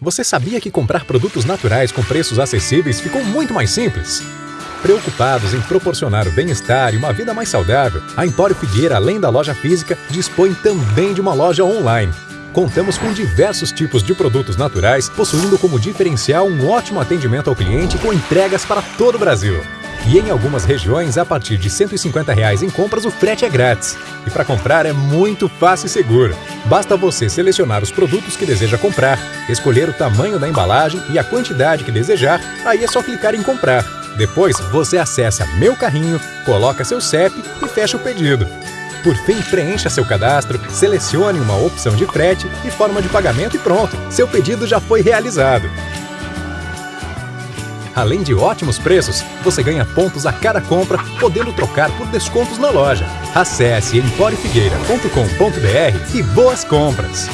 Você sabia que comprar produtos naturais com preços acessíveis ficou muito mais simples? Preocupados em proporcionar o bem-estar e uma vida mais saudável, a Empório Figueira, além da loja física, dispõe também de uma loja online. Contamos com diversos tipos de produtos naturais, possuindo como diferencial um ótimo atendimento ao cliente com entregas para todo o Brasil. E em algumas regiões, a partir de 150 reais em compras, o frete é grátis. E para comprar é muito fácil e seguro. Basta você selecionar os produtos que deseja comprar, escolher o tamanho da embalagem e a quantidade que desejar, aí é só clicar em comprar. Depois, você acessa Meu Carrinho, coloca seu CEP e fecha o pedido. Por fim, preencha seu cadastro, selecione uma opção de frete e forma de pagamento e pronto, seu pedido já foi realizado. Além de ótimos preços, você ganha pontos a cada compra, podendo trocar por descontos na loja. Acesse emporefigueira.com.br e boas compras!